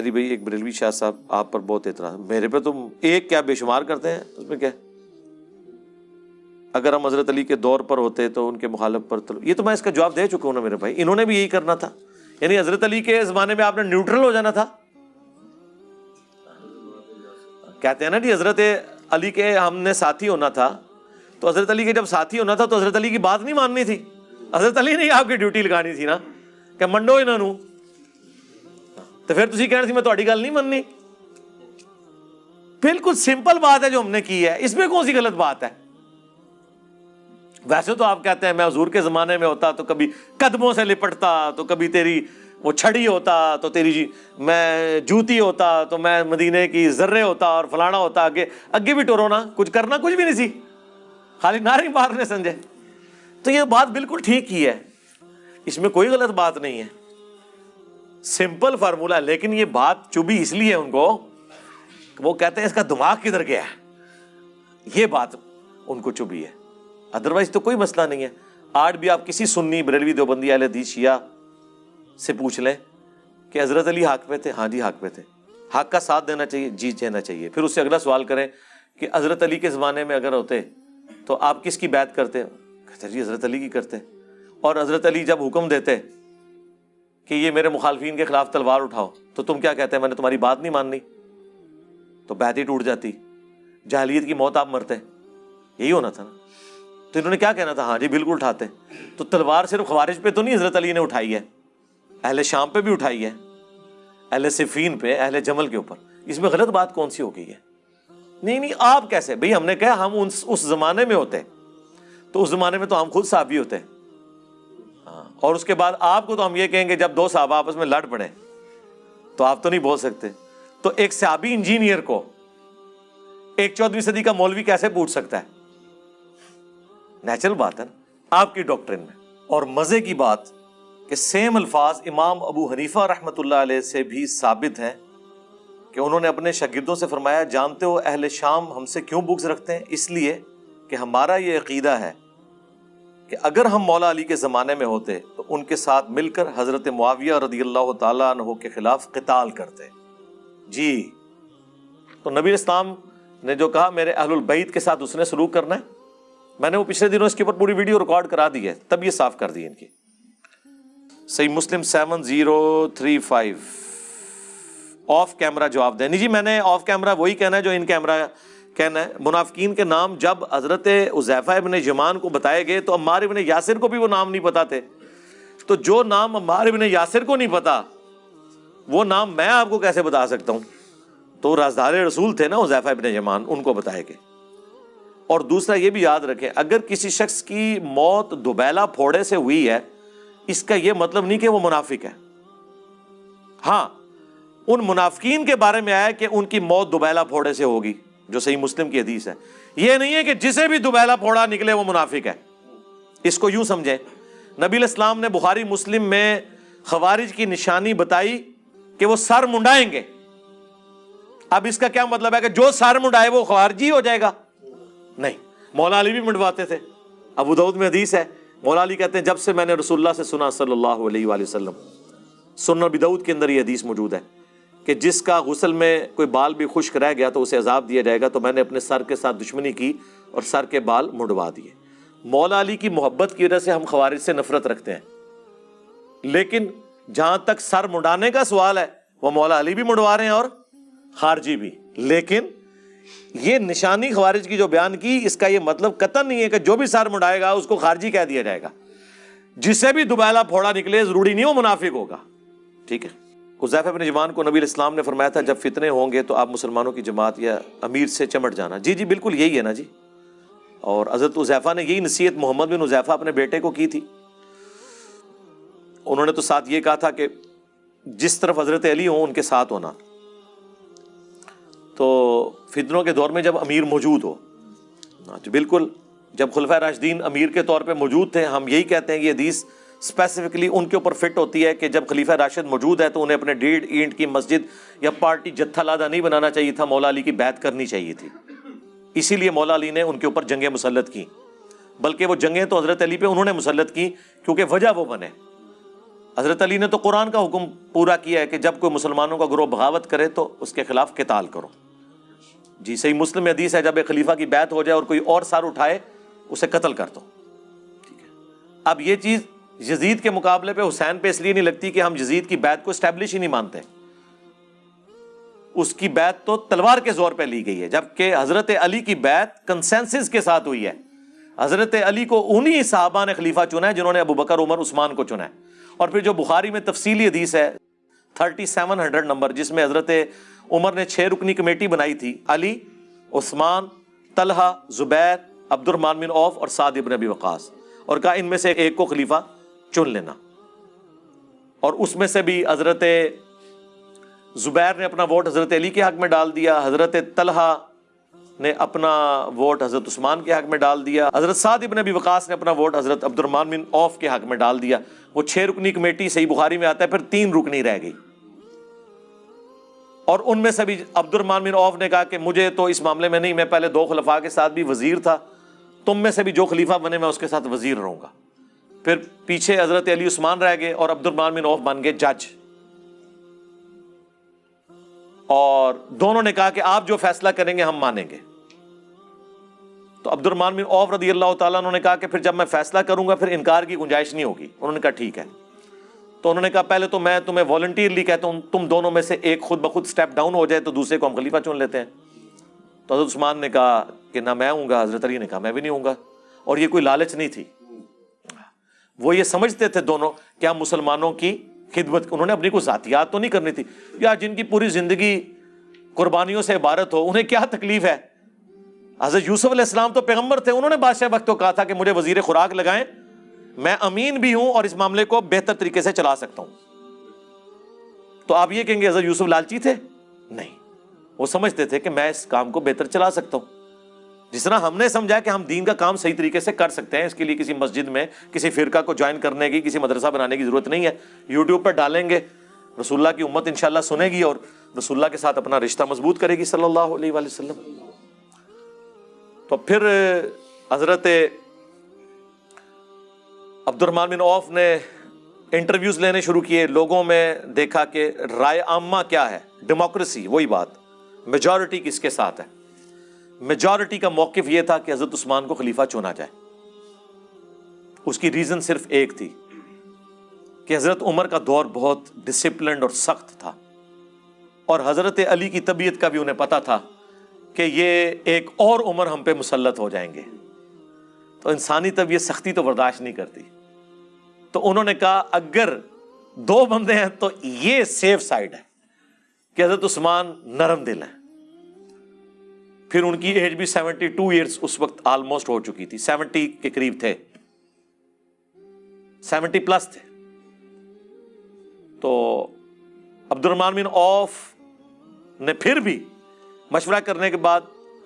علی بھائی، ایک بریلوی شاہ صاحب، آپ پر بہت اعتراض۔ میرے پہ تم ایک کیا بے شمار کرتے ہیں؟ اس میں کیا؟ اگر ہم حضرت علی کے دور پر ہوتے تو ان کے مخالف پر تو یہ تو میں اس کا جواب دے چکا ہوں نا میرے بھائی۔ انہوں نے بھی یہی کرنا تھا۔ یعنی حضرت علی کے زمانے میں آپ نے نیوٹرل ہو جانا تھا۔ کہتے ہیں نا جی حضرت علی کے ہم نے ساتھی ہونا تھا۔ تو حضرت علی کے جب ساتھی ہونا تھا تو حضرت علی کی بات نہیں ماننی تھی۔ حضرت علی نے آپ کی ڈیوٹی لگانی تھی نا۔ کہ منڈو انہوں تو پھر تھی کہنا سی میں تھوڑی گل نہیں مننی۔ بالکل سمپل بات ہے جو ہم نے کی ہے، اس میں کون سی غلط بات ہے؟ ویسے تو آپ کہتے ہیں، میں حضور کے زمانے میں ہوتا تو کبھی قدموں سے لپٹتا، تو کبھی تیری وہ چھڑی ہوتا، تو تیری جی میں جوتی ہوتا، تو میں مدینے کی ذرے ہوتا اور فلانا ہوتا، آگے اگے بھی ٹورو نا، کچھ کرنا کچھ بھی نہیں سی۔ خالی ناری مارنے سمجھے تو یہ بات بالکل ٹھیک ہی ہے۔ اس میں کوئی غلط بات نہیں ہے۔ سمپل فارمولا، لیکن یہ بات چبھی اس لیے ان کو، وہ کہتے ہیں اس کا دماغ کدھر گیا ہے؟ یہ بات ان کو چبھی ہے۔ ادروائز تو کوئی مسئلہ نہیں ہے۔ آج بھی آپ کسی سنی بریلوی دیوبندی اہل حدیث شیعہ سے پوچھ لیں کہ حضرت علی حق پہ تھے؟ ہاں جی حق پہ تھے۔ حق کا ساتھ دینا چاہیے جی دینا چاہیے۔ پھر اس سے اگلا سوال کریں کہ حضرت علی کے زمانے میں اگر ہوتے تو آپ کس کی بات کرتے؟ کہتے جی حضرت علی کی کرتے۔ اور حضرت علی جب حکم دیتے کہ یہ میرے مخالفین کے خلاف تلوار اٹھاؤ، تو تم کیا کہتے ہیں؟ میں نے تمہاری بات نہیں ماننی۔ تو بیت ہی ٹوٹ جاتی۔ جہلیت کی موت آپ مرتے یہی ہونا تھا نا۔ تو انہوں نے کیا کہنا تھا؟ ہاں جی بالکل اٹھاتے تو تلوار صرف خوارج پہ تو نہیں حضرت علی نے اٹھائی ہے، اہل شام پہ بھی اٹھائی ہے، اہل صفین پہ، اہل جمل کے اوپر۔ اس میں غلط بات کون سی ہو گئی ہے؟ نہیں نہیں، آپ کیسے؟ بھائی ہم نے کہا ہم اس زمانے میں ہوتے تو اس زمانے میں تو ہم خود صحابی ہوتے ہیں۔ ہاں اور اس کے بعد آپ کو تو ہم یہ کہیں گے جب دو صحابہ آپس میں لڑ پڑے، تو آپ تو نہیں بول سکتے۔ تو ایک صحابی انجینئر کو ایک چودہویں صدی کا مولوی کیسے پوچھ سکتا ہے؟ نیچرل بات ہے نا، آپ کی ڈاکٹرن میں۔ اور مزے کی بات کہ سیم الفاظ امام ابو حنیفہ رحمۃ اللہ علیہ سے بھی ثابت ہیں کہ انہوں نے اپنے شاگردوں سے فرمایا، جانتے ہو اہل شام ہم سے کیوں بکس رکھتے ہیں؟ اس لیے کہ ہمارا یہ عقیدہ ہے کہ اگر ہم مولا علی کے زمانے میں ہوتے تو ان کے ساتھ مل کر حضرت معاویہ رضی اللہ تعالیٰ عنہ کے خلاف قتال کرتے۔ جی تو نبی اسلام نے جو کہا، میرے اہل البعید کے ساتھ اس نے سلوک کرنا ہے۔ میں نے وہ پچھلے دنوں اس کے اوپر پوری ویڈیو ریکارڈ کرا دی ہے، تب یہ صاف کر دی ان کی۔ Sahih Muslim seven zero three five. Off camera جواب دیں۔ جی میں نے آف کیمرہ وہی کہنا ہے جو ان کیمرہ کہنا ہے، منافقین کے نام جب حضرت عزیفہ ابن جمان کو بتائے گئے تو عمار ابن یاسر کو بھی وہ نام نہیں پتا تھے۔ تو جو نام عمار ابن یاسر کو نہیں پتا، وہ نام میں آپ کو کیسے بتا سکتا ہوں؟ تو رازدار رسول تھے نا عزیفہ ابن جمان ان کو بتائے گئے۔ اور دوسرا یہ بھی یاد رکھیں، اگر کسی شخص کی موت دوبیلا پھوڑے سے ہوئی ہے، اس کا یہ مطلب نہیں کہ وہ منافق ہے۔ ہاں ان منافقین کے بارے میں آیا کہ ان کی موت دوبیلا پھوڑے سے ہوگی۔ جو صحیح مسلم کی حدیث ہے۔ یہ نہیں ہے کہ جسے بھی دوبیلا پھوڑا نکلے وہ منافق ہے۔ اس کو یوں سمجھیں۔ نبی الاسلام نے بخاری مسلم میں خوارج کی نشانی بتائی کہ وہ سر منڈائیں گے۔ اب اس کا کیا مطلب ہے کہ جو سر منڈائے وہ خوارجی ہو جائے گا؟ نہیں۔ مولا علی بھی منڈواتے تھے۔ ابو دعود میں حدیث ہے۔ مولا علی کہتے ہیں، جب سے میں نے رسول اللہ سے سنا صلی اللہ علیہ وآلہ وسلم سننا بدعود کے اندر یہ حدیث موجود ہے۔ کہ جس کا غسل میں کوئی بال بھی خشک رہ گیا تو اسے عذاب دیا جائے گا، تو میں نے اپنے سر کے ساتھ دشمنی کی اور سر کے بال مڑوا دیے۔ مولا علی کی محبت کی وجہ سے ہم خوارج سے نفرت رکھتے ہیں۔ لیکن جہاں تک سر مڈانے کا سوال ہے، وہ مولا علی بھی مڑوا رہے ہیں اور خارجی بھی۔ لیکن یہ نشانی خوارج کی جو بیان کی، اس کا یہ مطلب قطن نہیں ہے کہ جو بھی سر مڈائے گا، اس کو خارجی کہہ دیا جائے گا۔ جسے بھی دوبیلا پھوڑا نکلے، ضروری نہیں ہو منافق ہوگا۔ ٹھیک ہے۔ حذیف ابن جوان کو نبی الاسلام نے فرمایا تھا، جب فتنے ہوں گے تو آپ مسلمانوں کی جماعت یا امیر سے چمٹ جانا۔ جی جی بالکل یہی ہے نا جی۔ اور حضرت حذیفہ نے یہی نصیحت محمد بن حذیفہ اپنے بیٹے کو کی تھی۔ انہوں نے تو ساتھ یہ کہا تھا کہ جس طرف حضرت علی ہوں، ان کے ساتھ ہونا۔ تو فتنوں کے دور میں جب امیر موجود ہو جی بالکل جب خلفۂ راشدین امیر کے طور پہ موجود تھے، ہم یہی کہتے ہیں کہ حدیث اسپیسیفکلی ان کے اوپر فٹ ہوتی ہے کہ جب خلیفہ راشد موجود ہے تو انہیں اپنے ڈیڑھ اینٹ کی مسجد یا پارٹی جتھا لادہ نہیں بنانا چاہیے تھا، مولا علی کی بیت کرنی چاہیے تھی۔ اسی لیے مولا علی نے ان کے اوپر جنگیں مسلط کی بلکہ وہ جنگیں تو حضرت علی پہ انہوں نے مسلط کی کیونکہ وجہ وہ بنے۔ حضرت علی نے تو قرآن کا حکم پورا کیا ہے کہ جب کوئی مسلمانوں کا گروہ بغاوت کرے تو اس کے خلاف قتال کرو۔ جی صحیح مسلم حدیث ہے، جب ایک خلیفہ کی بیعت ہو جائے اور کوئی اور سار اٹھائے، اسے قتل کر دو۔ ٹھیک ہے۔ اب یہ چیز یزید کے مقابلے پہ حسین پہ اس لیے نہیں لگتی کہ ہم یزید کی بیعت کو اسٹیبلش ہی نہیں مانتے۔ اس کی بیعت تو تلوار کے زور پہ لی گئی ہے، جبکہ حضرت علی کی بیعت کنسنسس کے ساتھ ہوئی ہے۔ حضرت علی کو انہی صحابہ نے خلیفہ چنا ہے جنہوں نے ابو بکر، عمر، عثمان کو چنا ہے۔ اور پھر جو بخاری میں تفصیلی حدیث ہے تھرٹی سیون ہنڈریڈ نمبر جس میں حضرت عمر نے چھ رکنی کمیٹی بنائی تھی، علی، عثمان، طلحہ، زبیر عبد الرحمان بن اوف اور سعد ابن ابی وقاص۔ اور کہا ان میں سے ایک کو خلیفہ چن لینا۔ اور اس میں سے بھی حضرت زبیر نے اپنا ووٹ حضرت علی کے حق میں ڈال دیا، حضرت طلحہ نے اپنا ووٹ حضرت عثمان کے حق میں ڈال دیا، حضرت سعد ابن ابی وقاص نے اپنا ووٹ حضرت عبد الرحمان بن اوف کے حق میں ڈال دیا۔ وہ چھ رکنی کمیٹی، صحیح بخاری میں آتا ہے، پھر تین رکنی رہ گئی۔ اور ان میں سے بھی عبد الرحمان بن اوف نے کہا کہ مجھے تو اس معاملے میں نہیں، میں پہلے دو خلفاء کے ساتھ بھی وزیر تھا، تم میں سے بھی جو خلیفہ بنے، میں اس کے ساتھ وزیر رہوں گا۔ پھر پیچھے حضرت علی عثمان رہ گئے اور عبد الرحمان بن اوف بن گئے جج۔ اور دونوں نے کہا کہ آپ جو فیصلہ کریں گے ہم مانیں گے۔ تو عبد الرحمان بن اوف رضی اللہ تعالیٰ انہوں نے کہا کہ پھر جب میں فیصلہ کروں گا پھر انکار کی گنجائش نہیں ہوگی۔ انہوں نے کہا ٹھیک ہے۔ تو انہوں نے کہا پہلے تو میں تمہیں والنٹیئرلی کہتا ہوں، تم دونوں میں سے ایک خود بخود اسٹیپ ڈاؤن ہو جائے تو دوسرے کو ہم خلیفہ چن لیتے ہیں۔ تو حضرت عثمان نے کہا کہ نہ میں ہوں گا، حضرت علی نے کہا میں بھی نہیں ہوں گا۔ اور یہ کوئی لالچ نہیں تھی۔ وہ یہ سمجھتے تھے دونوں کہ ہم مسلمانوں کی خدمت، انہوں نے اپنی کو ذاتیات تو نہیں کرنی تھی؟ یا جن کی پوری زندگی قربانیوں سے عبارت ہو، انہیں کیا تکلیف ہے؟ حضرت یوسف علیہ السلام تو پیغمبر تھے، انہوں نے بادشاہ وقت کو کہا تھا کہ مجھے وزیر خوراک لگائیں، میں امین بھی ہوں اور اس معاملے کو بہتر طریقے سے چلا سکتا ہوں۔ تو آپ یہ کہیں گے حضرت یوسف لالچی تھے؟ نہیں، وہ سمجھتے تھے کہ میں اس کام کو بہتر چلا سکتا ہوں۔ جس طرح ہم نے سمجھا کہ ہم دین کا کام صحیح طریقے سے کر سکتے ہیں، اس کے لیے کسی مسجد میں، کسی فرقہ کو جوائن کرنے کی، کسی مدرسہ بنانے کی ضرورت نہیں ہے۔ یوٹیوب پہ ڈالیں گے۔ رسول اللہ کی امت انشاءاللہ سنے گی اور رسول اللہ کے ساتھ اپنا رشتہ مضبوط کرے گی صلی اللہ علیہ وسلم۔ تو پھر، حضرت عبد الرحمان بن اوف نے انٹرویوز لینے شروع کیے۔ لوگوں میں دیکھا کہ رائے عامہ کیا ہے؟ ڈیموکریسی وہی بات۔ میجورٹی کس کے ساتھ ہے؟ میجورٹی کا موقف یہ تھا کہ حضرت عثمان کو خلیفہ چنا جائے۔ اس کی ریزن صرف ایک تھی کہ حضرت عمر کا دور بہت ڈسپلنڈ اور سخت تھا۔ اور حضرت علی کی طبیعت کا بھی انہیں پتا تھا کہ یہ ایک اور عمر ہم پہ مسلط ہو جائیں گے۔ تو انسانی طبیعت سختی تو برداشت نہیں کرتی۔ تو انہوں نے کہا، اگر دو بندے ہیں تو یہ سیف سائڈ ہے کہ حضرت عثمان نرم دل ہیں۔ پھر ان کی ایج بھی سیونٹی ٹو ایئرس اس وقت آلموسٹ ہو چکی تھی۔ سیونٹی کے قریب تھے۔ سیونٹی پلس تھے۔ تو عبد الرحمان بن اوف نے پھر بھی مشورہ کرنے کے بعد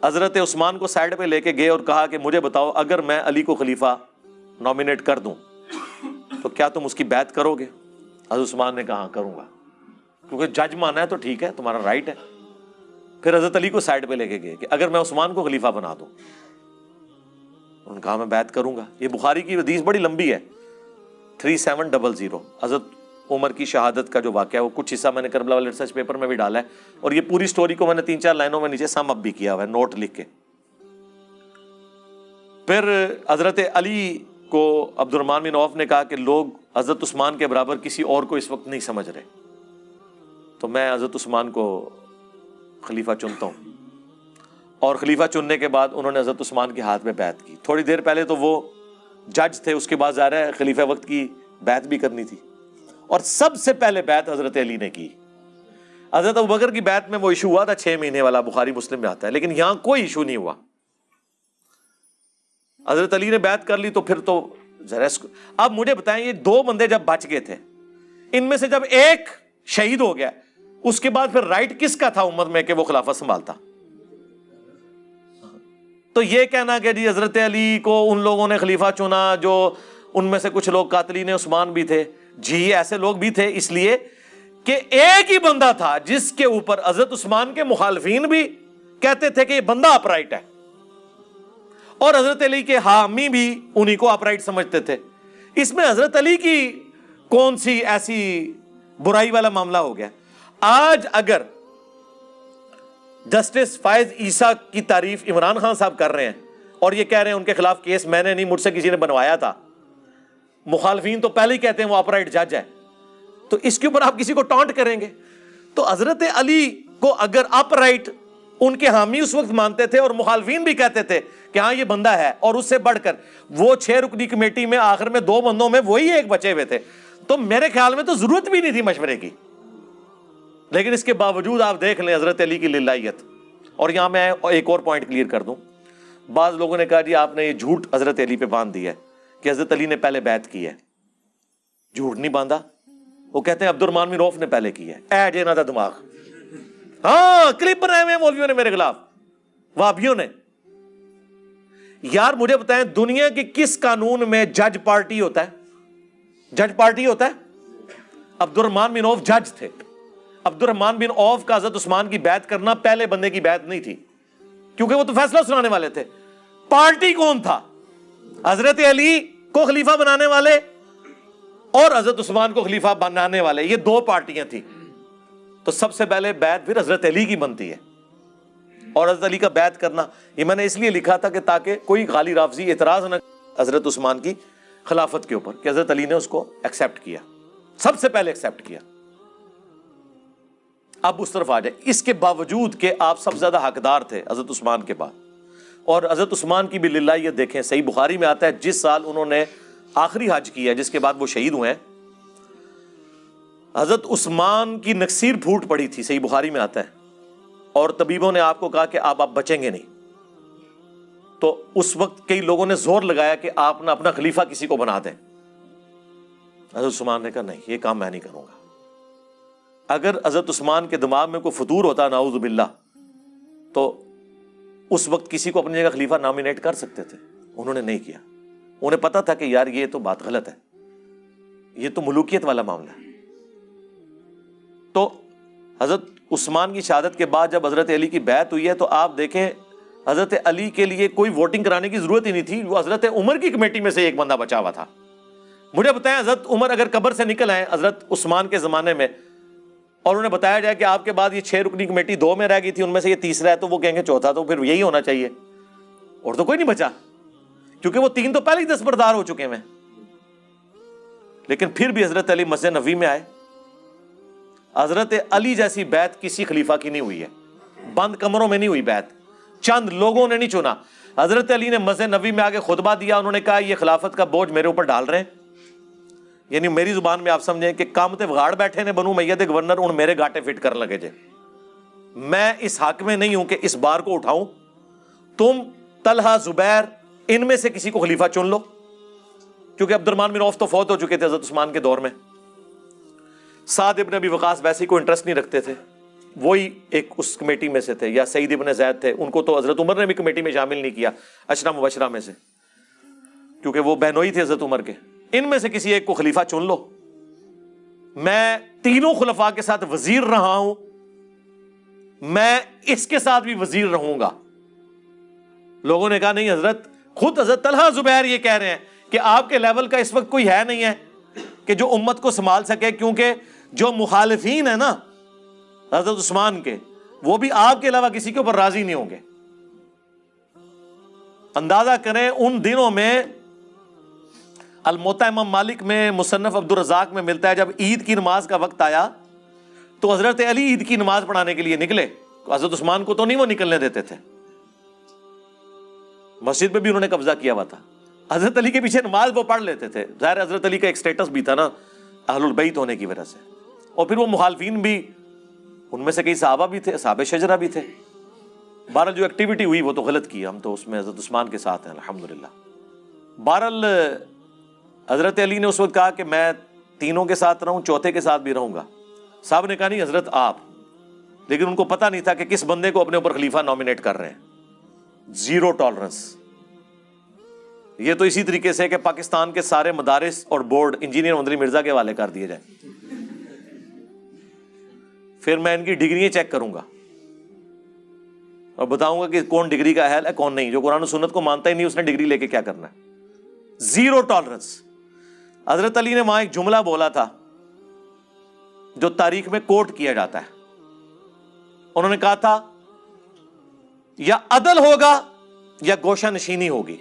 حضرت عثمان کو سائڈ پہ لے کے گئے اور کہا کہ مجھے بتاؤ، اگر میں علی کو خلیفہ نامینیٹ کر دوں، تو کیا تم اس کی بیت کرو گے؟ حضرت عثمان نے کہا ہاں، کروں گا۔ کیونکہ جج مانا ہے تو ٹھیک ہے، تمہارا رائٹ ہے۔ پھر حضرت علی کو سائڈ پہ لے کے گئے کہ اگر میں عثمان کو خلیفہ بنا دوں۔ ان کہا میں بیت کروں گا۔ یہ بخاری کی حدیث بڑی لمبی ہے۔ Three seven double zero. Hazrat Umar کی شہادت کا جو واقعہ ہے، وہ کچھ حصہ میں نے کربلا والے ریسرچ پیپر میں بھی ڈالا ہے۔ اور یہ پوری سٹوری کو میں نے تین چار لائنوں میں نیچے سم اپ بھی کیا ہوا ہے، نوٹ لکھ کے۔ پھر حضرت علی کو عبد الرحمان بن عوف نے کہا کہ لوگ حضرت عثمان کے برابر کسی اور کو اس وقت نہیں سمجھ رہے۔ تو میں حضرت عثمان کو خلیفہ چنتا ہوں۔ اور خلیفہ چننے کے بعد انہوں نے حضرت عثمان کے ہاتھ میں بیت کی۔ تھوڑی دیر پہلے تو وہ جج تھے، اس کے بعد ظاہر ہے خلیفہ وقت کی بیت بھی کرنی تھی۔ اور سب سے پہلے بیت حضرت علی نے کی۔ حضرت بکر کی بیت میں وہ ایشو ہوا تھا، چھ مہینے والا بخاری مسلم میں آتا ہے، لیکن یہاں کوئی ایشو نہیں ہوا۔ حضرت علی نے بیت کر لی تو پھر تو ذرا اب مجھے بتائیں، یہ دو بندے جب بچ گئے تھے، ان میں سے جب ایک شہید ہو گیا اس کے بعد پھر رائٹ کس کا تھا امت میں کہ وہ خلافت سنبھالتا؟ تو یہ کہنا کہ جی حضرت علی کو ان لوگوں نے خلیفہ چنا جو ان میں سے کچھ لوگ قاتلین عثمان بھی تھے۔ جی ایسے لوگ بھی تھے، اس لیے کہ ایک ہی بندہ تھا جس کے اوپر حضرت عثمان کے مخالفین بھی کہتے تھے کہ یہ بندہ اپرائٹ ہے۔ اور حضرت علی کے حامی بھی انہی کو اپرائٹ سمجھتے تھے۔ اس میں حضرت علی کی کون سی ایسی برائی والا معاملہ ہو گیا؟ آج اگر جسٹس فائز عیسیٰ کی تعریف عمران خان صاحب کر رہے ہیں اور یہ کہہ رہے ہیں ان کے خلاف کیس میں نے نہیں، مجھ سے کسی نے بنوایا تھا۔ مخالفین تو پہلے ہی کہتے ہیں وہ اپرائٹ جج ہے۔ تو اس کے اوپر آپ کسی کو ٹانٹ کریں گے؟ تو حضرت علی کو اگر اپ رائٹ ان کے حامی اس وقت مانتے تھے اور مخالفین بھی کہتے تھے کہ ہاں یہ بندہ ہے اور اس سے بڑھ کر وہ چھ رکنی کمیٹی میں آخر میں دو بندوں میں وہی ایک بچے ہوئے تھے۔ تو میرے خیال میں تو ضرورت بھی نہیں تھی مشورے کی۔ لیکن اس کے باوجود آپ دیکھ لیں حضرت علی کی للائیت۔ اور یہاں میں ایک اور پوائنٹ کلیئر کر دوں۔ بعض لوگوں نے کہا جی آپ نے یہ جھوٹ حضرت علی پہ باندھ دیا ہے کہ حضرت علی نے پہلے بیعت کی ہے۔ جھوٹ نہیں باندھا۔ وہ کہتے ہیں عبد الرمان روف نے پہلے کی ہے۔ اے جے نہ تھا دماغ۔ ہاں کلپ بنائے ہوئے مولویوں نے میرے خلاف۔ وابیوں نے۔ یار، مجھے بتائیں دنیا کے کس قانون میں جج پارٹی ہوتا ہے؟ جج پارٹی ہوتا ہے؟ عبد الرحمان بن جج تھے۔ عبد الرحمان بن اوف کا حضرت عثمان کی بیعت کرنا پہلے بندے کی بیعت نہیں تھی، کیونکہ وہ تو فیصلہ سنانے والے تھے۔ پارٹی کون تھا؟ حضرت علی کو خلیفہ بنانے والے اور حضرت عثمان کو خلیفہ بنانے والے، یہ دو پارٹیاں تھیں۔ تو سب سے پہلے بیعت پھر حضرت علی کی بنتی ہے۔ اور حضرت علی کا بیعت کرنا، یہ میں نے اس لیے لکھا تھا کہ تاکہ کوئی غالی رافضی اعتراض نہ حضرت عثمان کی خلافت کے اوپر کہ حضرت علی نے اس کو ایکسپٹ کیا۔ سب سے پہلے ایکسپٹ کیا۔ اب اس طرف آ جائے۔ اس کے باوجود کہ آپ سب سے زیادہ حقدار تھے حضرت عثمان کے بعد۔ اور حضرت عثمان کی بھی للہ یہ دیکھیں، صحیح بخاری میں آتا ہے، جس سال انہوں نے آخری حج کیا جس کے بعد وہ شہید ہوئے ہیں۔ حضرت عثمان کی نقصیر پھوٹ پڑی تھی، صحیح بخاری میں آتا ہے۔ اور طبیبوں نے آپ کو کہا کہ آپ آپ بچیں گے نہیں۔ تو اس وقت کئی لوگوں نے زور لگایا کہ آپ نہ اپنا خلیفہ کسی کو بنا دیں۔ حضرت عثمان نے کہا، نہیں، یہ کام میں نہیں کروں گا۔ اگر حضرت عثمان کے دماغ میں کوئی فطور ہوتا ناؤز باللہ، تو اس وقت کسی کو اپنی جگہ خلیفہ نامینیٹ کر سکتے تھے۔ انہوں نے نہیں کیا۔ انہیں پتا تھا کہ یار یہ تو بات غلط ہے۔ یہ تو ملوکیت والا معاملہ ہے۔ تو حضرت عثمان کی شہادت کے بعد جب حضرت علی کی بیعت ہوئی ہے، تو آپ دیکھیں، حضرت علی کے لیے کوئی ووٹنگ کرانے کی ضرورت ہی نہیں تھی۔ وہ حضرت عمر کی کمیٹی میں سے ایک بندہ بچا ہوا تھا۔ مجھے بتائیں، حضرت عمر اگر قبر سے نکل آئے حضرت عثمان کے زمانے میں اور انہیں بتایا جائے کہ آپ کے بعد یہ چھ رکنی کمیٹی دو میں رہ گئی تھی، ان میں سے یہ تیسرا ہے تو وہ کہیں گے چوتھا، تو پھر یہی ہونا چاہیے۔ اور تو کوئی نہیں بچا، کیونکہ وہ تین تو پہلے ہی دستبردار ہو چکے ہیں۔ لیکن پھر بھی حضرت علی مسجد نبی میں آئے۔ حضرت علی جیسی بیت کسی خلیفہ کی نہیں ہوئی ہے۔ بند کمروں میں نہیں ہوئی بیت۔ چند لوگوں نے نہیں چنا۔ حضرت علی نے مسجد نبی میں آگے خطبہ دیا، انہوں نے کہا، یہ خلافت کا بوجھ میرے اوپر ڈال رہے ہیں۔ یعنی میری زبان میں آپ سمجھیں کہ کام تے وغاڑ بیٹھے نے بنو میت گورنر ان میرے گاٹے فٹ کر لگے جے۔ میں اس حق میں نہیں ہوں کہ اس بار کو اٹھاؤں۔ تم طلحہ، زبیر، ان میں سے کسی کو خلیفہ چن لو۔ کیونکہ عبد الرحمان بن عوف تو فوت ہو چکے تھے حضرت عثمان کے دور میں۔ سعد ابن ابی وقاص ویسے کوئی انٹرسٹ نہیں رکھتے تھے۔ وہی ایک اس کمیٹی میں سے تھے، یا سعید ابن زید تھے۔ ان کو تو حضرت عمر نے بھی کمیٹی میں شامل نہیں کیا اشرا مبشرہ میں سے۔ کیونکہ وہ بہنوئی تھے حضرت عمر کے۔ ان میں سے کسی ایک کو خلیفہ چن لو۔ میں تینوں خلفاء کے ساتھ وزیر رہا ہوں۔ میں اس کے ساتھ بھی وزیر رہوں گا۔ لوگوں نے کہا، نہیں حضرت، خود حضرت طلحہ زبیر یہ کہہ رہے ہیں کہ آپ کے لیول کا اس وقت کوئی ہے نہیں ہے کہ جو امت کو سنبھال سکے، کیونکہ جو مخالفین ہیں نا، حضرت عثمان کے، وہ بھی آپ کے علاوہ کسی کے اوپر راضی نہیں ہوں گے۔ اندازہ کریں ان دنوں میں الموتا امام مالک میں مصنف عبد الرزاق میں ملتا ہے جب عید کی نماز کا وقت آیا تو حضرت علی عید کی نماز پڑھانے کے لیے نکلے۔ حضرت عثمان کو تو نہیں وہ نکلنے دیتے تھے۔ مسجد میں بھی انہوں نے قبضہ کیا ہوا تھا۔ حضرت علی کے پیچھے نماز وہ پڑھ لیتے تھے۔ ظاہر حضرت علی کا ایک سٹیٹس بھی تھا نا، اہل البیت ہونے کی وجہ سے۔ اور پھر وہ مخالفین بھی، ان میں سے کئی صحابہ بھی تھے صحابہ شجرا بھی تھے۔ بہرحال جو ایکٹیویٹی ہوئی وہ تو غلط کی، ہم تو اس میں حضرت عثمان کے ساتھ ہیں الحمد للہ بہرحال حضرت علی نے اس وقت کہا کہ میں تینوں کے ساتھ رہوں، چوتھے کے ساتھ بھی رہوں گا۔ صاحب نے کہا، نہیں، حضرت آپ۔ لیکن ان کو پتا نہیں تھا کہ کس بندے کو اپنے اوپر خلیفہ نامینیٹ کر رہے ہیں۔ زیرو ٹالرنس یہ تو اسی طریقے سے کہ پاکستان کے سارے مدارس اور بورڈ انجینئر مندری مرزا کے حوالے کر دیے جائیں۔ پھر میں ان کی ڈگری چیک کروں گا۔ اور بتاؤں گا کہ کون ڈگری کا اہل ہے، کون نہیں۔ جو قرآن و سنت کو مانتا ہی نہیں، اس نے ڈگری لے کے کیا کرنا ہے۔ زیرو ٹالرنس حضرت علی نے وہاں ایک جملہ بولا تھا جو تاریخ میں کوٹ کیا جاتا ہے۔ انہوں نے کہا تھا، یا عدل ہوگا یا گوشہ نشینی ہوگی۔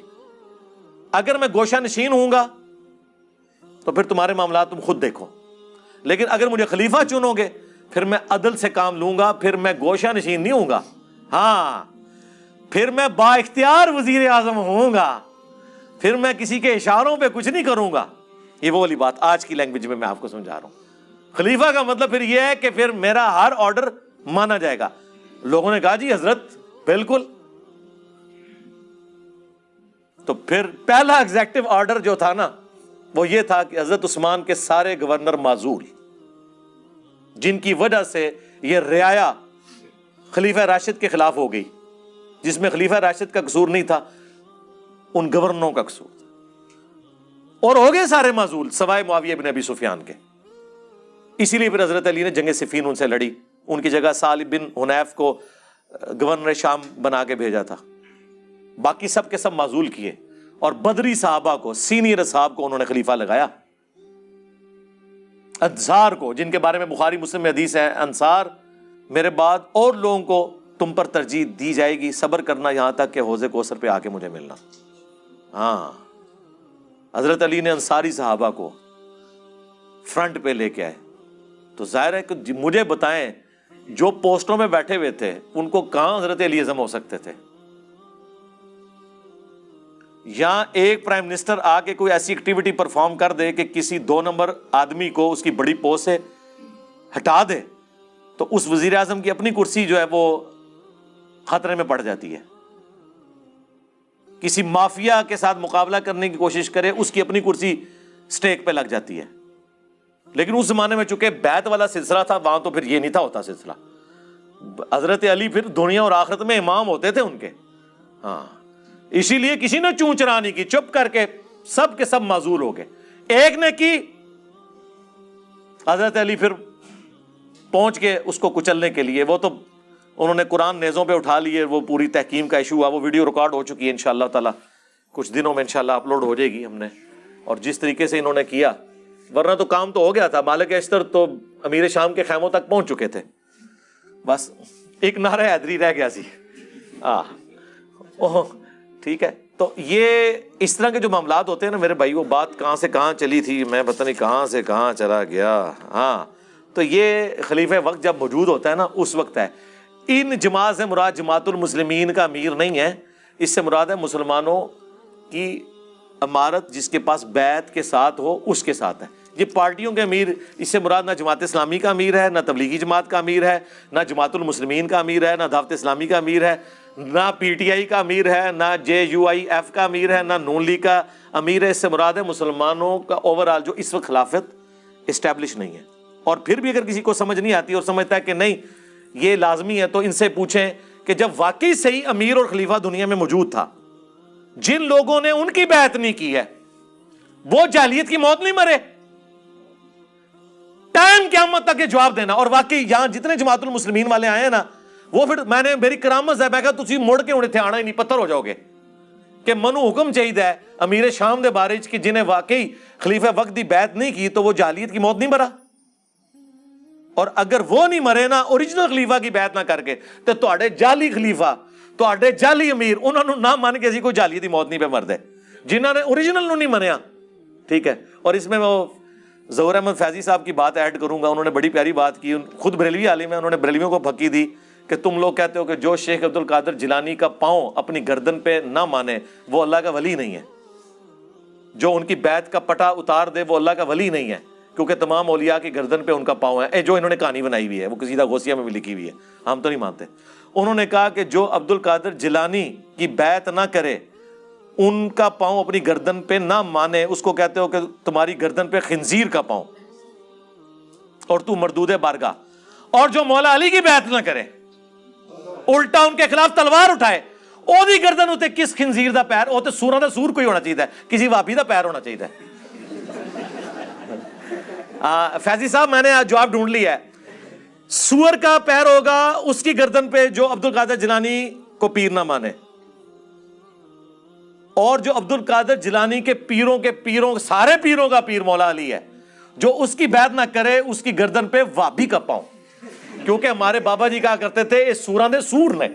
اگر میں گوشہ نشین ہوں گا تو پھر تمہارے معاملات تم خود دیکھو۔ لیکن اگر مجھے خلیفہ چنو گے، پھر میں عدل سے کام لوں گا، پھر میں گوشہ نشین نہیں ہوں گا۔ ہاں پھر میں با اختیار وزیر اعظم ہوں گا۔ پھر میں کسی کے اشاروں پہ کچھ نہیں کروں گا۔ یہ وہ والی بات آج کی لینگویج میں میں آپ کو سمجھا رہا ہوں۔ خلیفہ کا مطلب پھر یہ ہے کہ پھر میرا ہر آرڈر مانا جائے گا۔ لوگوں نے کہا جی حضرت، بالکل۔ تو پھر پہلا ایگزیکٹو آرڈر جو تھا نا، وہ یہ تھا کہ حضرت عثمان کے سارے گورنر معذول جن کی وجہ سے یہ رعایا خلیفہ راشد کے خلاف ہو گئی، جس میں خلیفہ راشد کا قصور نہیں تھا، ان گورنروں کا قصور۔ تھا اور ہو گئے سارے معذول، سوائے معاویہ بن ابی سفیان کے۔ اسی لیے پھر حضرت علی نے جنگ صفین ان سے لڑی۔ ان کی جگہ سالب بن حنیف کو گورنر شام بنا کے بھیجا تھا۔ باقی سب کے سب معذول کیے۔ اور بدری صحابہ کو، سینئر صاحب کو انہوں نے خلیفہ لگایا۔ انصار کو، جن کے بارے میں بخاری، مسلم میں حدیث ہے، انصار، میرے بعد اور لوگوں کو تم پر ترجیح دی جائے گی، صبر کرنا یہاں تک کہ حوضے کوثر پہ آ کے مجھے ملنا۔ ہاں۔ حضرت علی نے انصاری صحابہ کو فرنٹ پہ لے کے آئے۔ تو ظاہر ہے کہ جی مجھے بتائیں، جو پوسٹوں میں بیٹھے ہوئے تھے، ان کو کہاں حضرت علی اعظم ہو سکتے تھے؟ یا ایک پرائم منسٹر آ کے کوئی ایسی ایکٹیویٹی پرفارم کر دے کہ کسی دو نمبر آدمی کو اس کی بڑی پوسٹ سے ہٹا دے، تو اس وزیر اعظم کی اپنی کرسی جو ہے وہ خطرے میں پڑ جاتی ہے۔ کسی مافیا کے ساتھ مقابلہ کرنے کی کوشش کرے، اس کی اپنی کرسی اسٹیک پہ لگ جاتی ہے۔ لیکن اس زمانے میں چونکہ بیت والا سلسلہ تھا، وہاں تو پھر یہ نہیں تھا ہوتا سلسلہ۔ حضرت علی پھر دنیا اور آخرت میں امام ہوتے تھے ان کے۔ ہاں۔ اسی لیے کسی نے چون چرانی کی، چپ کر کے سب کے سب معذول ہو گئے۔ ایک نے کی، حضرت علی پھر پہنچ کے اس کو کچلنے کے لیے۔ وہ تو انہوں نے قرآن نیزوں پہ اٹھا لیے، وہ پوری تحکیم کا ایشو ہوا، وہ ویڈیو ریکارڈ ہو چکی ہے ان شاء اللہ تعالیٰ۔ کچھ دنوں میں ان شاء اللہ اپلوڈ ہو جائے گی ہم نے۔ اور جس طریقے سے انہوں نے کیا، ورنہ تو کام تو ہو گیا تھا۔ مالک اشتر تو امیر شام کے خیموں تک پہنچ چکے تھے۔ بس ایک نعرہ حیدری رہ گیا سی۔ ٹھیک ہے۔ تو یہ اس طرح کے جو معاملات ہوتے ہیں نا میرے بھائی، وہ بات کہاں سے کہاں چلی تھی، میں پتہ نہیں کہاں سے کہاں چلا گیا۔ ہاں تو یہ خلیفہ وقت جب موجود ہوتا ہے نا، اس وقت ہے۔ ان جماعت سے مراد جماعت المسلمین کا امیر نہیں ہے۔ اس سے مراد ہے مسلمانوں کی عمارت جس کے پاس بیت کے ساتھ ہو، اس کے ساتھ ہے۔ یہ پارٹیوں کے امیر، اس سے مراد نہ جماعت اسلامی کا امیر ہے، نہ تبلیغی جماعت کا امیر ہے، نہ جماعت المسلمین کا امیر ہے، نہ دعوت اسلامی کا امیر ہے، نہ پی ٹی آئی کا امیر ہے، نہ جے یو آئی ایف کا امیر ہے، نہ نون لیگ کا امیر ہے۔ اس سے مراد ہے مسلمانوں کا اوور آل جو اس وقت خلافت اسٹیبلش نہیں ہے۔ اور پھر بھی اگر کسی کو سمجھ نہیں آتی اور سمجھتا ہے کہ نہیں یہ لازمی ہے تو ان سے پوچھیں کہ جب واقعی صحیح امیر اور خلیفہ دنیا میں موجود تھا، جن لوگوں نے ان کی بیعت نہیں کی ہے، وہ جالیت کی موت نہیں مرے۔ ٹائم قیامت تک یہ جواب دینا۔ اور واقعی یہاں جتنے جماعت المسلمین والے آئے ہیں نا، وہ پھر میں نے میری کرامت ہے میں کہا، تسی مڑ کے انہیں تھے آنا ہی نہیں، پتھر ہو جاؤ گے۔ کہ منو حکم چاہیے ہے امیر شام دے بارے کہ جنہیں واقعی خلیفہ وقت دی بیعت نہیں کی تو وہ جالیت کی موت نہیں مرا۔ اور اگر وہ نہیں مرے نا اوریجنل خلیفہ کی بیعت نہ کر کے، تو تواڈے جعلی خلیفہ، تواڈے جعلی امیر انہوں نے نہ مان کے اسی کوئی جالیت دی موت نہیں پہ مر دے جنہوں نے اوریجنل نو نہیں منیا۔ ٹھیک ہے؟ اور اس میں وہ ظہور احمد فیضی صاحب کی بات ایڈ کروں گا۔ انہوں نے بڑی پیاری بات کی۔ خود بریلوی عالم ہے انہوں نے بریلویوں کو پھکی دی کہ تم لوگ کہتے ہو کہ جو شیخ عبد القادر جلانی کا پاؤں اپنی گردن پہ نہ مانے، وہ اللہ کا ولی نہیں ہے۔ جو ان کی بیت کا پٹا اتار دے، وہ اللہ کا ولی نہیں ہے۔ کیونکہ تمام اولیاء کی گردن پہ ان کا پاؤں ہے اے، جو انہوں نے کہانی بنائی ہوئی ہے، وہ کسی غوثیہ میں بھی لکھی ہوئی ہے۔ ہم تو نہیں مانتے۔ انہوں نے کہا کہ جو عبد القادر جلانی کی بیت نہ کرے، ان کا پاؤں اپنی گردن پہ نہ مانے، اس کو کہتے ہو کہ تمہاری گردن پہ خنزیر کا پاؤں۔ اور تو مردود بارگاہ۔ اور جو مولا علی کی بیعت نہ کرے، الٹا ان کے خلاف تلوار اٹھائے۔ او دی گردن ہوتے کس خنزیر دا پیر؟ وہ سورا دا سور کوئی ہونا چاہیے کسی واپی دا پیر ہونا چاہیے فیضی صاحب، میں نے جواب ڈھونڈ لیا ہے۔ سور کا پیر ہوگا اس کی گردن پہ جو عبد القادر جنانی کو پیر نہ مانے۔ اور جو عبد القادر جلانی کے پیروں کے پیروں، سارے پیروں کا پیر مولا علی ہے۔ جو اس کی بیعت نہ کرے، اس کی گردن پہ وابی کا پاؤں۔ کیونکہ ہمارے بابا جی کہا کرتے تھے، اس سورا نے سور نے۔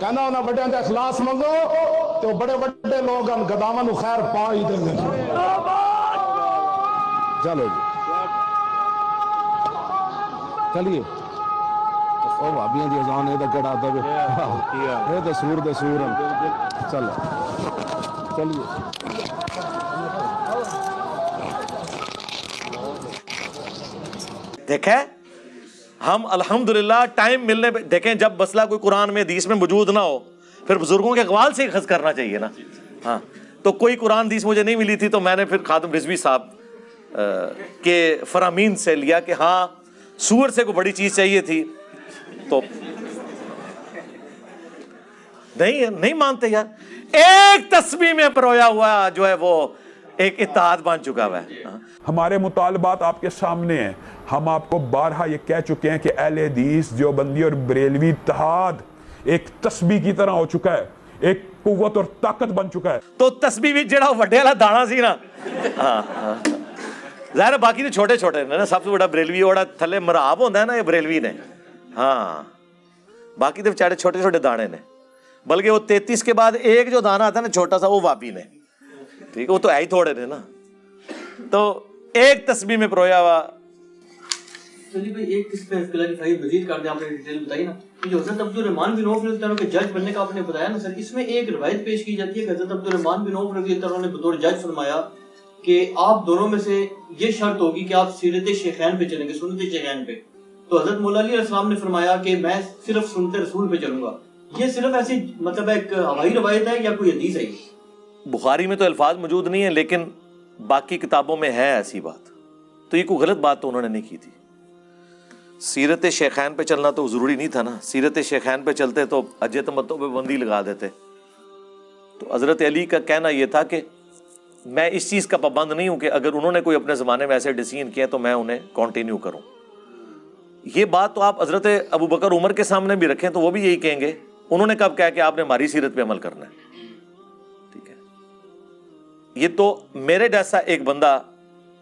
کہنا انہیں بڑے اندر اخلاص منگو تو بڑے بڑے لوگ ان گداواں نو خیر پا ہی دیں گے۔ چلو جی۔ چلیے۔ او بھابیاں دی اذان اے کیڑا دے۔ اے تے سور دے سور چلو۔ چلیے۔ دیکھیں ہم الحمدللہ ٹائم ملنے پہ دیکھیں جب مسئلہ کوئی قرآن میں حدیث میں موجود نہ ہو پھر بزرگوں کے اقوال سے ہی خز کرنا چاہیے نا۔ ہاں۔ تو کوئی قرآن حدیث مجھے نہیں ملی تھی تو میں نے پھر خادم رضوی صاحب کے فرامین سے لیا کہ ہاں سور سے کوئی بڑی چیز چاہیے تھی تو نہیں نہیں مانتے یار۔ ایک تسبیح میں پرویا ہوا جو ہے وہ ایک اتحاد بن چکا ہوا ہے۔ ہاں۔ ہمارے مطالبات آپ کے سامنے ہیں۔ ہم آپ کو بارہا یہ کہہ چکے ہیں کہ اہل حدیث جو بندی اور بریلوی اتحاد ایک تسبیح کی طرح ہو چکا ہے ایک قوت اور طاقت بن چکا ہے۔ تو تسبیح بھی جڑا وڈے والا دانا سی نا۔ ہاں ہاں۔ ظاہر ہے باقی تو چھوٹے چھوٹے نے نا، سب سے بڑا بریلوی والا تھلے مراب ہوتا ہے نا، یہ بریلوی نے۔ ہاں۔ باقی تو بیچارے چھوٹے چھوٹے دانے نے۔ بلکہ وہ تینتیس کے بعد ایک جو دانا آتا ہے نا چھوٹا سا، وہ واپی نے۔ ٹھیک ہے وہ تو ہے ہی تھوڑے نے نا۔ تو ایک تسبیح میں پرویا ہوا۔ ایک مزید کر دیں، آپ نے ڈیٹیل بتائی نا۔ جو حضرت عبد الرحمان بن عوف رضی اللہ عنہ کے جج بننے کا آپ نے بتایا نا سر، اس میں ایک روایت پیش کی جاتی ہے کہ حضرت عبد الرحمان بن عوف رضی اللہ عنہ نے بطور جج فرمایا کہ آپ دونوں میں سے یہ شرط ہوگی کہ آپ سیرت شیخین پہ چلیں گے، سنت شیخین پہ۔ تو حضرت مولا علیہ السلام نے فرمایا کہ میں صرف سنت رسول پہ چلوں گا۔ یہ صرف ایسی مطلب ایک ہوائی روایت ہے یا کوئی حدیث ہے؟ بخاری میں تو الفاظ موجود نہیں ہیں، لیکن باقی کتابوں میں ہے ایسی بات۔ تو یہ کوئی غلط بات تو انہوں نے نہیں کی تھی۔ سیرت شیخین پہ چلنا تو ضروری نہیں تھا نا۔ سیرت شیخین پہ چلتے تو اجت متوں پہ بندی لگا دیتے۔ تو حضرت علی کا کہنا یہ تھا کہ میں اس چیز کا پابند نہیں ہوں کہ اگر انہوں نے کوئی اپنے زمانے میں ایسے ڈسیزن کیا تو میں انہیں کنٹینیو کروں۔ یہ بات تو آپ حضرت ابو بکر عمر کے سامنے بھی رکھیں تو وہ بھی یہی کہیں گے۔ انہوں نے کب کہا کہ آپ نے ہماری سیرت پہ عمل کرنا ہے؟ ٹھیک ہے۔ یہ تو میرے جیسا ایک بندہ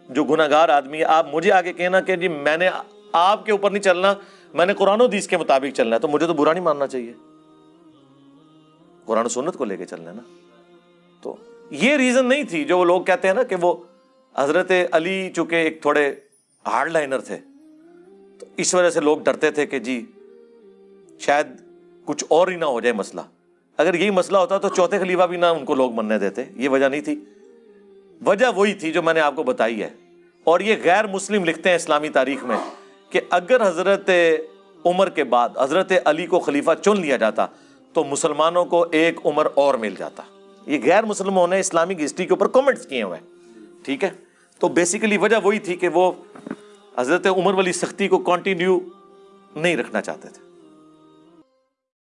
جو گناہ گار آدمی ہے، آپ مجھے آگے کہنا کہ جی میں نے آپ کے اوپر نہیں چلنا، میں نے قرآن و حدیث کے مطابق چلنا ہے، تو مجھے تو برا نہیں ماننا چاہیے۔ قرآن و سنت کو لے کے چلنا ہے نا۔ تو یہ ریزن نہیں تھی جو وہ لوگ کہتے ہیں نا کہ وہ حضرت علی چونکہ ایک تھوڑے ہارڈ لائنر تھے، تو اس وجہ سے لوگ ڈرتے تھے کہ جی شاید کچھ اور ہی نہ ہو جائے مسئلہ۔ اگر یہی مسئلہ ہوتا تو چوتھے خلیفہ بھی نہ ان کو لوگ مننے دیتے، یہ وجہ نہیں تھی۔ وجہ وہی تھی جو میں نے آپ کو بتائی ہے۔ اور یہ غیر مسلم لکھتے ہیں اسلامی تاریخ میں کہ اگر حضرت عمر کے بعد حضرت علی کو خلیفہ چن لیا جاتا تو مسلمانوں کو ایک عمر اور مل جاتا۔ یہ غیر مسلموں نے اسلامک ہسٹری کے اوپر کامنٹس کیے ہوئے ہیں۔ ٹھیک ہے؟ تو بیسیکلی وجہ وہی تھی کہ وہ حضرت عمر والی سختی کو کنٹینیو نہیں رکھنا چاہتے تھے۔